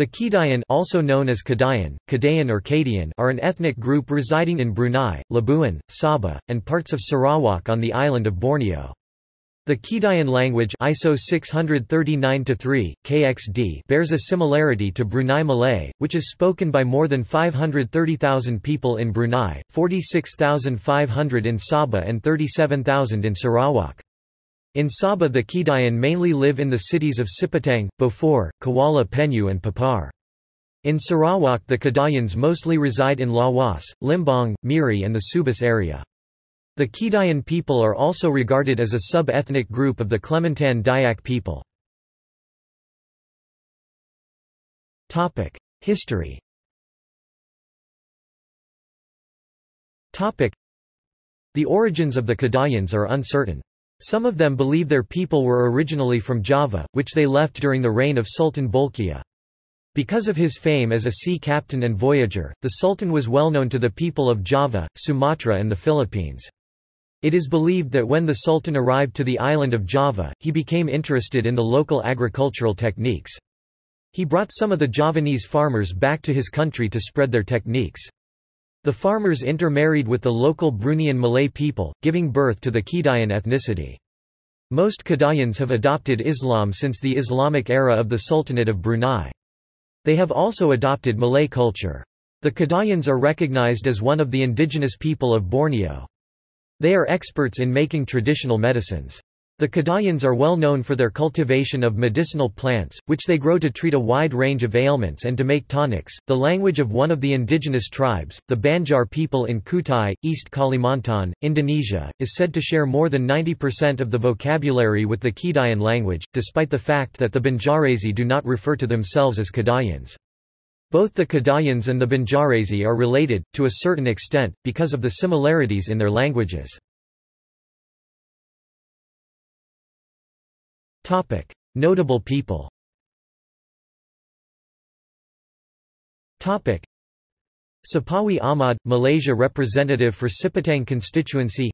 The Kedayan also known as Kedayan, Kedayan or Kadian are an ethnic group residing in Brunei, Labuan, Sabah, and parts of Sarawak on the island of Borneo. The Kedayan language ISO 639-3, KXD bears a similarity to Brunei Malay, which is spoken by more than 530,000 people in Brunei, 46,500 in Sabah and 37,000 in Sarawak. In Sabah the Kedayan mainly live in the cities of Sipitang, Beaufort, Kuala Penyu and Papar. In Sarawak the Kedayans mostly reside in Lawas, Limbang, Miri and the Subis area. The Kedayan people are also regarded as a sub-ethnic group of the Klemantan Dayak people. History The origins of the Kedayans are uncertain. Some of them believe their people were originally from Java, which they left during the reign of Sultan Bolkiah. Because of his fame as a sea captain and voyager, the Sultan was well known to the people of Java, Sumatra and the Philippines. It is believed that when the Sultan arrived to the island of Java, he became interested in the local agricultural techniques. He brought some of the Javanese farmers back to his country to spread their techniques. The farmers intermarried with the local Bruneian Malay people, giving birth to the Kedayan ethnicity. Most Kedayans have adopted Islam since the Islamic era of the Sultanate of Brunei. They have also adopted Malay culture. The Kedayans are recognized as one of the indigenous people of Borneo. They are experts in making traditional medicines. The Kadayans are well known for their cultivation of medicinal plants, which they grow to treat a wide range of ailments and to make tonics. The language of one of the indigenous tribes, the Banjar people in Kutai, East Kalimantan, Indonesia, is said to share more than 90% of the vocabulary with the Kedayan language, despite the fact that the Banjarese do not refer to themselves as Kadayans. Both the Kadayans and the Banjarese are related, to a certain extent, because of the similarities in their languages. Topic: Notable people. Topic: Sapawi Ahmad, Malaysia representative for Sipitang constituency.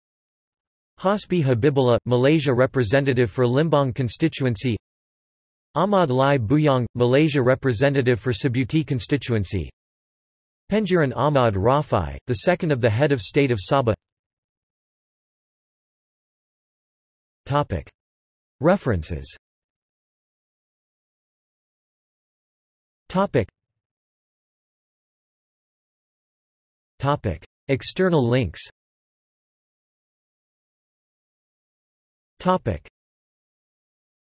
Hasbi Habibullah, Malaysia representative for Limbang constituency. Ahmad Lai Bujang, Malaysia representative for Sibuti constituency. Pengiran Ahmad Rafai, the second of the head of state of Sabah. Topic. References Topic. Topic. External links Topic.